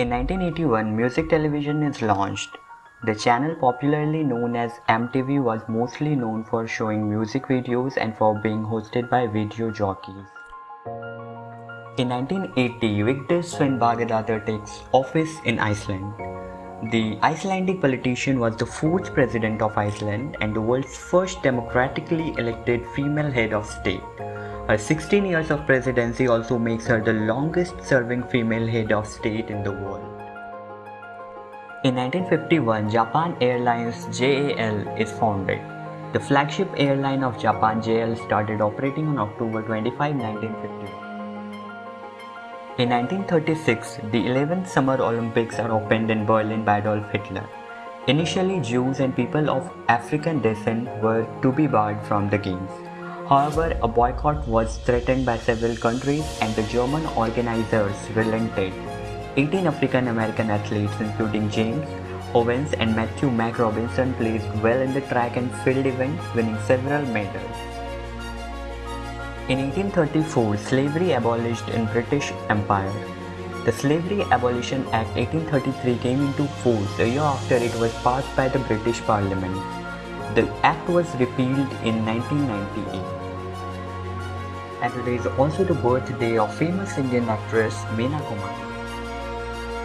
In 1981, music television is launched. The channel popularly known as MTV was mostly known for showing music videos and for being hosted by video jockeys. In 1980, Vigdis Finnbogadottir takes office in Iceland. The Icelandic politician was the fourth president of Iceland and the world's first democratically elected female head of state. Her 16 years of presidency also makes her the longest serving female head of state in the world. In 1951, Japan Airlines JAL is founded. The flagship airline of Japan JAL started operating on October 25, 1951. In 1936, the 11th Summer Olympics are opened in Berlin by Adolf Hitler. Initially, Jews and people of African descent were to be barred from the games. However, a boycott was threatened by several countries and the German organizers relented. 18 African American athletes including James Owens and Matthew Mac Robinson placed well in the track and field events, winning several medals. In 1834, slavery abolished in British Empire. The Slavery Abolition Act 1833 came into force a year after it was passed by the British Parliament. The act was repealed in 1998. And today is also the birthday of famous Indian actress Meena Kumari.